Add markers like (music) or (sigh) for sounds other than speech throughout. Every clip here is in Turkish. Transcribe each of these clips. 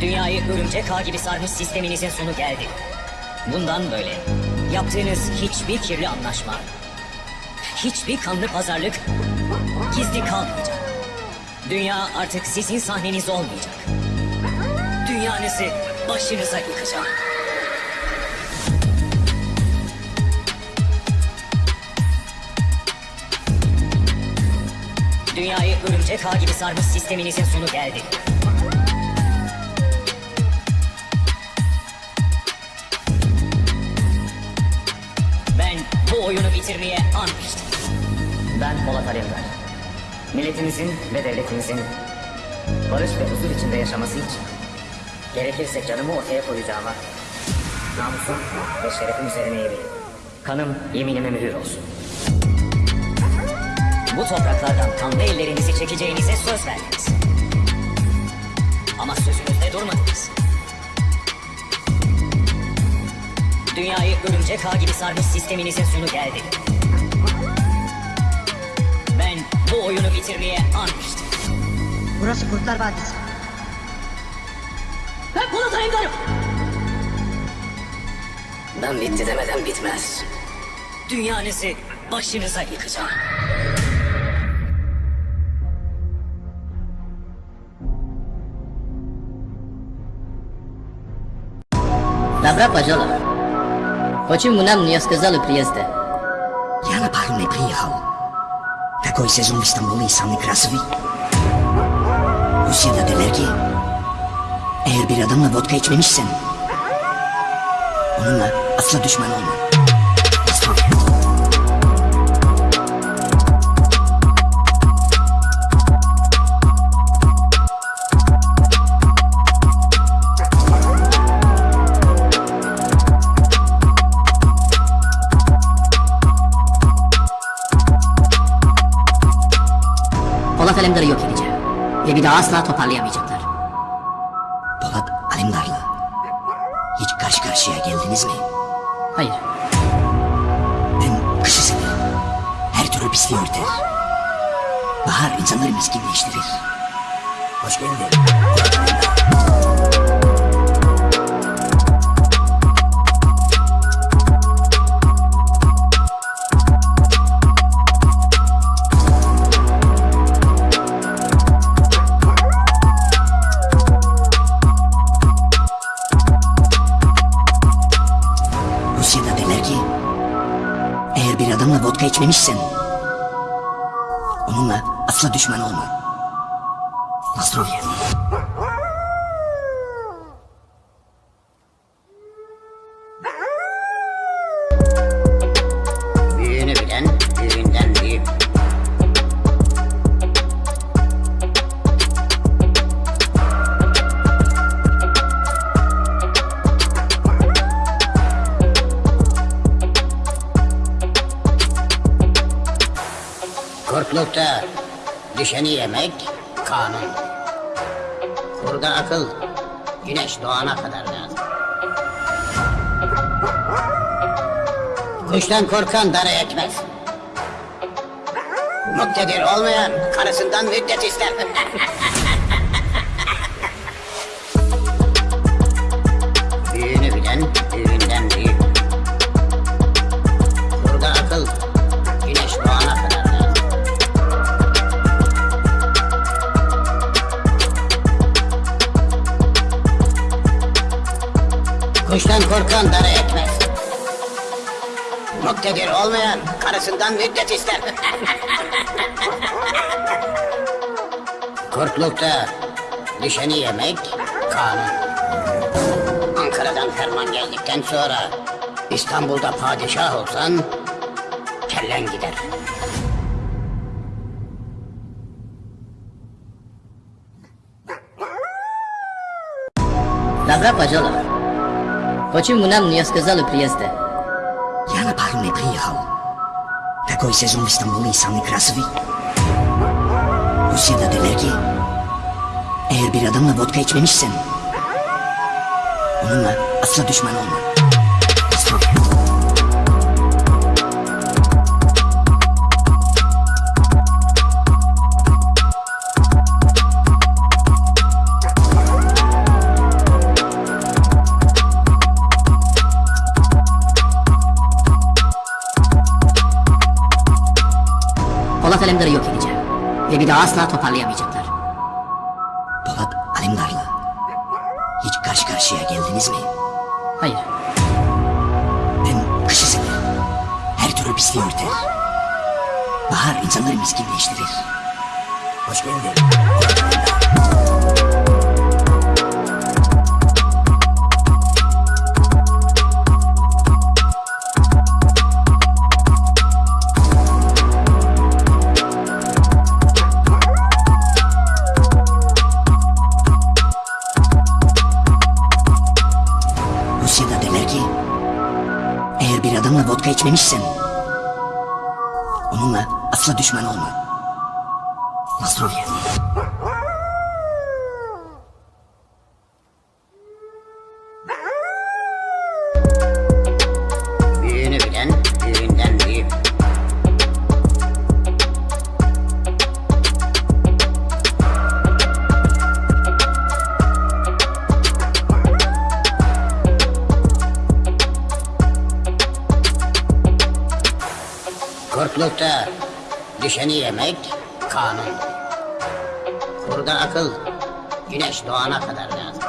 Dünyayı örümcek ağ gibi sarmış sisteminizin sonu geldi. Bundan böyle yaptığınız hiçbir kirli anlaşma, hiçbir kanlı pazarlık gizli kalmayacak. Dünya artık sizin sahneniz olmayacak. Dünyanızı başınıza yıkacağım. Dünyayı örümcek ağ gibi sarmış sisteminizin sonu geldi. Oyunu bitirmeye anmıştım. Ben Polat Alemdar. Milletimizin ve devletimizin barış ve huzur içinde yaşaması için gerekirse canımı ortaya koyacağıma namusum ve şerefim üzerine yemin. Kanım yeminime mühür olsun. Bu topraklardan kanlı ellerinizi çekeceğinize söz verdiniz. Ağ gibi sarmış sisteminizin sonu geldi. Ben bu oyunu bitirmeye anmıştım. Burası Kurtlar Vadisi. Ben Polat Alemdar'ım. Ben bitti demeden bitmez. Dünyanızı başınıza yıkacağım. Dobra Pażolo. Почему нам не сказали приезда? Я на пару не приехал. Такой сезон в İstanbul'u самый красивый. Rusya'da derler ki eğer bir adamla vodka içmemişsen onunla asla düşman olma. Polat Alemdar'ı yok edeceğim. Ve bir daha asla toparlayamayacaklar. Polat Alemdar'la hiç karşı karşıya geldiniz mi? Hayır. Ben kışı severim. Her türlü pisliği örter. Bahar insanları miskinleştirir. Hoş geldin. Onunla asla düşman olma. Büyüğünü Kurtlukta düşeni yemek kanun. Kurda akıl güneş doğana kadar lazım. Kuştan korkan dara ekmez. Muktedir olmayan karısından müddet ister. (laughs) Büyüğünü bilen büyüğünden büyük. Burada akıl Kuştan korkan dara ekmez. Muktedir olmayan karısından müddet ister. (laughs) Kurtlukta düşeni yemek kanun. Ankara'dan ferman geldikten sonra İstanbul'da padişah olsan kellen gider. Dobra Pażolo. Почему нам не сказали приезда? Я на пару не приехал. Такой сезон в İstanbul'u самый красивый. Rusya'da derler ki eğer bir adamla vodka içmemişsen onunla asla düşman olma. Ve bir daha asla toparlayamayacaklar. Polat Alemdar'la hiç karşı karşıya geldiniz mi? Hayır. Ben kışı severim. Her türlü pisliği örter. Bahar insanları miskinleştirir. Hoş geldin. Rusya'da derler ki eğer bir adamla vodka içmemişsen onunla asla düşman olma. Nasıl yani? Kurtlukta düşeni yemek kanun. Kurda akıl güneş doğana kadar lazım.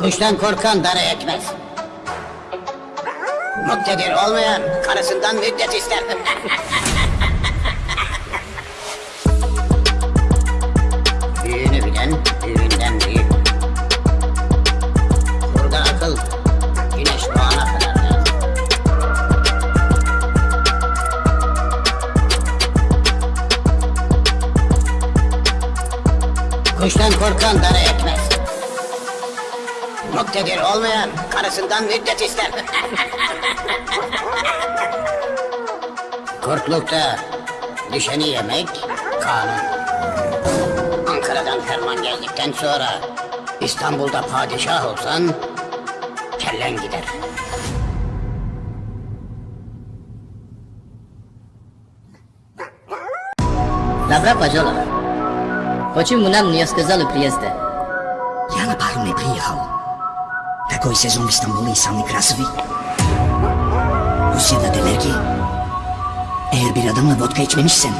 Kuştan korkan dara ekmez. Muktedir olmayan karısından müddet ister. (laughs) Kuştan korkan dara ekmez. Muktedir olmayan karısından müddet ister. Kurtlukta düşeni yemek kanun. Ankara'dan ferman geldikten sonra İstanbul'da padişah olsan kellen gider. Dobra Pajola. Почему нам не сказали приезда? Я на пару не приехал. Такой сезон в Стамбуле самый красивый. Rusya'da derler ki eğer bir adamla vodka içmemişsen